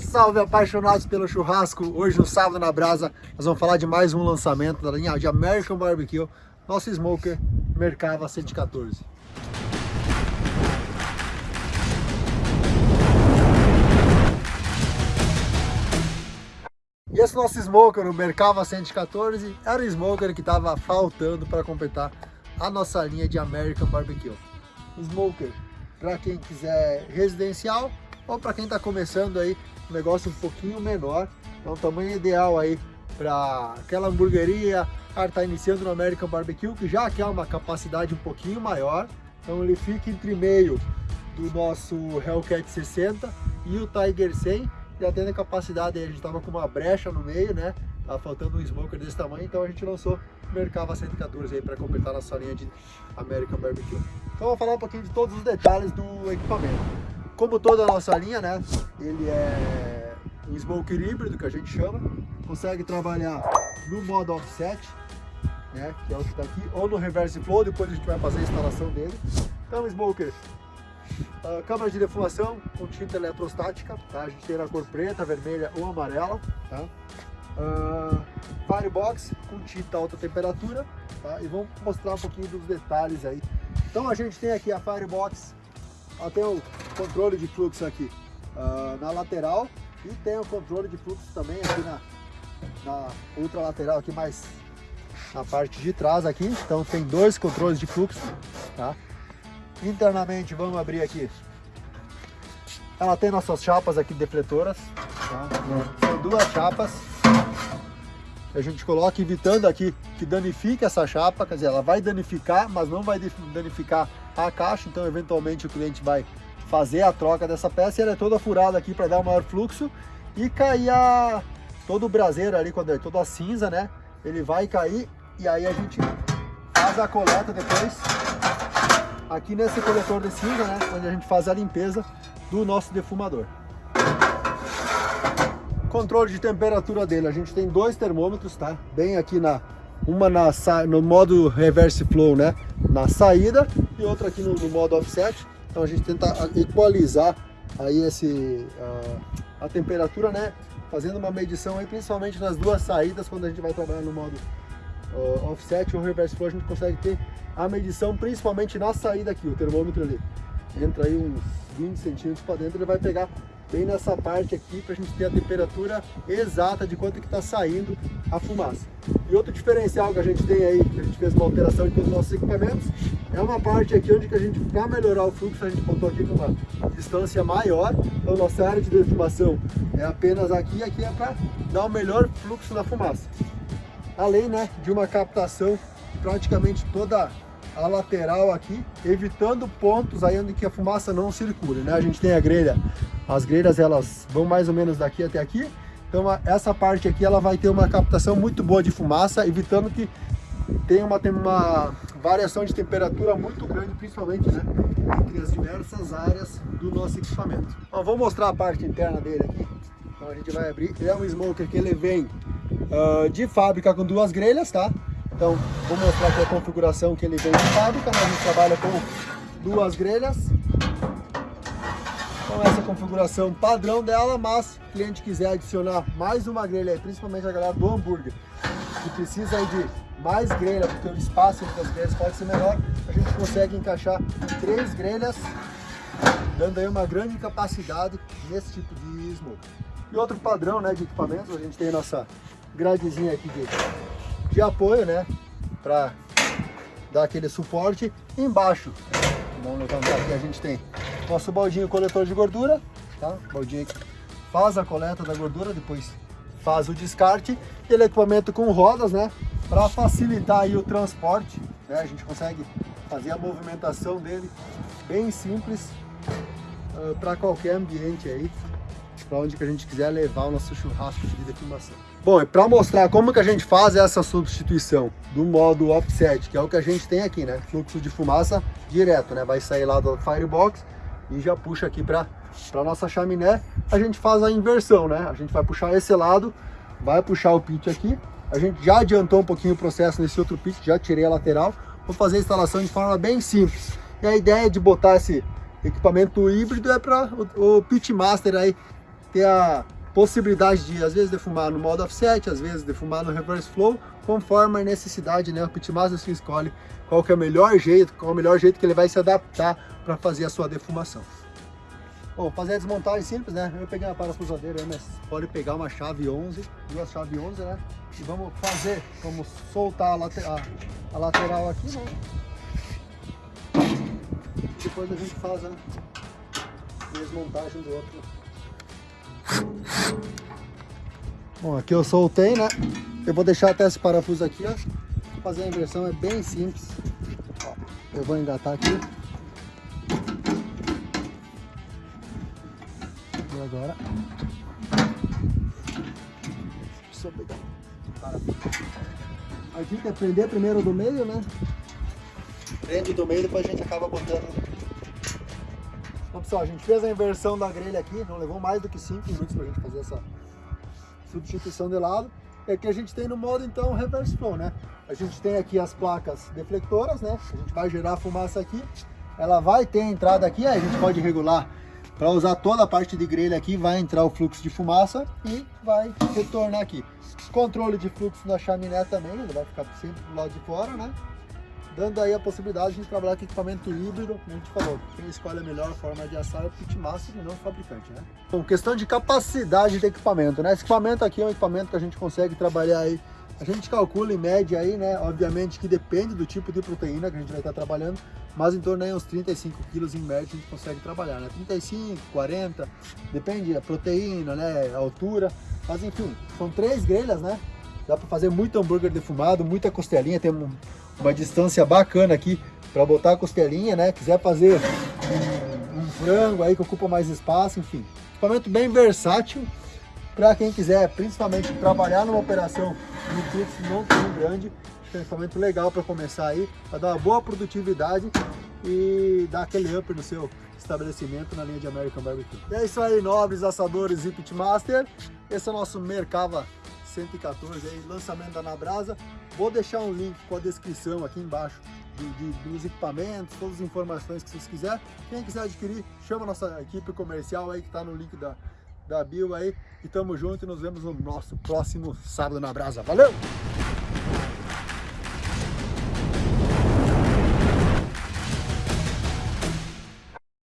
Salve apaixonados pelo churrasco! Hoje no sábado na Brasa nós vamos falar de mais um lançamento da linha de American Barbecue, nosso Smoker Mercava 114. E esse nosso Smoker, o Mercava 114, era o Smoker que estava faltando para completar a nossa linha de American Barbecue. Smoker para quem quiser residencial ou para quem está começando aí um negócio um pouquinho menor. É um tamanho ideal aí para aquela hamburgueria, cara está iniciando no American Barbecue, que já quer uma capacidade um pouquinho maior. Então ele fica entre meio do nosso Hellcat 60 e o Tiger 100. Já tendo a capacidade, a gente estava com uma brecha no meio, né? Tava faltando um smoker desse tamanho, então a gente lançou o Mercava 114 aí para completar nossa linha de American Barbecue. Então vou falar um pouquinho de todos os detalhes do equipamento. Como toda a nossa linha, né? Ele é um smoker híbrido, que a gente chama. Consegue trabalhar no modo offset, né? Que é o que está aqui, ou no reverse flow, depois a gente vai fazer a instalação dele. Então, smoker Uh, câmara de defumação com tinta eletrostática, tá? A gente tem na cor preta, vermelha ou amarela, tá? Uh, firebox com tinta alta temperatura, tá? E vamos mostrar um pouquinho dos detalhes aí. Então a gente tem aqui a firebox tem o controle de fluxo aqui uh, na lateral e tem o controle de fluxo também aqui na, na ultra lateral aqui mais na parte de trás aqui. Então tem dois controles de fluxo, tá? Internamente vamos abrir aqui. Ela tem nossas chapas aqui defletoras, tá? São duas chapas. A gente coloca evitando aqui que danifique essa chapa, quer dizer, ela vai danificar, mas não vai danificar a caixa, então eventualmente o cliente vai fazer a troca dessa peça ela é toda furada aqui para dar maior fluxo e cair a, todo o braseiro ali, quando é toda a cinza, né? Ele vai cair e aí a gente faz a coleta depois aqui nesse coletor de cinza, né? Onde a gente faz a limpeza do nosso defumador. Controle de temperatura dele, a gente tem dois termômetros, tá? Bem aqui na uma na, no modo reverse flow, né? Na saída e outra aqui no, no modo offset. Então a gente tenta equalizar aí esse, uh, a temperatura, né? Fazendo uma medição aí, principalmente nas duas saídas, quando a gente vai trabalhar no modo uh, offset ou reverse flow, a gente consegue ter a medição principalmente na saída aqui, o termômetro ali. Entra aí uns 20 centímetros para dentro, ele vai pegar bem nessa parte aqui para a gente ter a temperatura exata de quanto que está saindo a fumaça. E outro diferencial que a gente tem aí, que a gente fez uma alteração em todos os nossos equipamentos, é uma parte aqui onde que a gente, para melhorar o fluxo, a gente botou aqui numa distância maior, então nossa área de defumação é apenas aqui, e aqui é para dar o melhor fluxo na fumaça. Além né, de uma captação praticamente toda a lateral aqui, evitando pontos aí onde que a fumaça não circule, né? A gente tem a grelha, as grelhas elas vão mais ou menos daqui até aqui, então essa parte aqui ela vai ter uma captação muito boa de fumaça, evitando que tenha uma, uma variação de temperatura muito grande, principalmente né, entre as diversas áreas do nosso equipamento. Bom, vou mostrar a parte interna dele aqui. Então a gente vai abrir. Ele é um smoker que ele vem uh, de fábrica com duas grelhas, tá? Então, vou mostrar aqui a configuração que ele vem de fábrica, a gente trabalha com duas grelhas. Então essa configuração padrão dela, mas se o cliente quiser adicionar mais uma grelha, principalmente a galera do hambúrguer, que precisa de mais grelha, porque o espaço entre as grelhas pode ser menor, a gente consegue encaixar três grelhas, dando aí uma grande capacidade nesse tipo de smoke. E outro padrão né, de equipamentos, a gente tem a nossa gradezinha aqui de de apoio, né? Para dar aquele suporte. Embaixo, vamos levantar aqui, a gente tem nosso baldinho coletor de gordura, tá? Baldinho que faz a coleta da gordura, depois faz o descarte. Ele é equipamento com rodas, né? Para facilitar aí o transporte, né? A gente consegue fazer a movimentação dele bem simples uh, para qualquer ambiente aí para onde que a gente quiser levar o nosso churrasco de defumação. Bom, e para mostrar como que a gente faz essa substituição do modo offset, que é o que a gente tem aqui, né? Fluxo de fumaça direto, né? Vai sair lá do firebox e já puxa aqui para para nossa chaminé. A gente faz a inversão, né? A gente vai puxar esse lado, vai puxar o pit aqui. A gente já adiantou um pouquinho o processo nesse outro pit, já tirei a lateral. Vou fazer a instalação de forma bem simples. E a ideia de botar esse equipamento híbrido é para o, o pit master aí ter a possibilidade de, às vezes, defumar no modo offset, às vezes defumar no reverse flow, conforme a necessidade, né? O pitmaster se escolhe qual que é o melhor jeito, qual é o melhor jeito que ele vai se adaptar para fazer a sua defumação. Bom, fazer a desmontagem simples, né? Eu peguei uma parafusadeira mas pode pegar uma chave 11, duas chaves 11, né? E vamos fazer, vamos soltar a, a, a lateral aqui, né? Depois a gente faz a desmontagem do outro. Bom, aqui eu soltei, né? Eu vou deixar até esse parafuso aqui, ó. Fazer a inversão é bem simples. Ó, eu vou engatar aqui. E agora... Eu pegar A dica é prender primeiro do meio, né? Prende do meio, depois a gente acaba botando então, pessoal, a gente fez a inversão da grelha aqui, não levou mais do que 5 minutos para a gente fazer essa substituição de lado. E aqui a gente tem no modo, então, reverse flow, né? A gente tem aqui as placas deflectoras, né? A gente vai gerar fumaça aqui. Ela vai ter entrada aqui, aí a gente pode regular para usar toda a parte de grelha aqui, vai entrar o fluxo de fumaça e vai retornar aqui. Controle de fluxo na chaminé também, ele vai ficar sempre do lado de fora, né? Dando aí a possibilidade de trabalhar com equipamento híbrido, como a gente falou, quem escolhe a melhor forma de assar é o pitmaster e não o fabricante, né? Bom, questão de capacidade de equipamento, né? Esse equipamento aqui é um equipamento que a gente consegue trabalhar aí, a gente calcula em média aí, né? Obviamente que depende do tipo de proteína que a gente vai estar trabalhando, mas em torno aí uns 35 quilos em média a gente consegue trabalhar, né? 35, 40, depende da proteína, né? A altura, mas enfim, são três grelhas, né? Dá para fazer muito hambúrguer defumado, muita costelinha, tem um uma distância bacana aqui para botar a costelinha, né? Quiser fazer um, um, frango aí que ocupa mais espaço, enfim. Equipamento bem versátil para quem quiser, principalmente trabalhar numa operação no fluxo não tão grande. Acho que é um equipamento legal para começar aí, para dar uma boa produtividade e dar aquele up no seu estabelecimento na linha de American Barbecue. E é isso aí, nobres assadores e pitmaster. Esse é o nosso Mercava 114 aí, lançamento da Nabrasa. Vou deixar um link com a descrição aqui embaixo de, de, dos equipamentos, todas as informações que vocês quiserem. Quem quiser adquirir, chama nossa equipe comercial aí que está no link da, da bio aí. E tamo junto e nos vemos no nosso próximo sábado na Brasa. Valeu!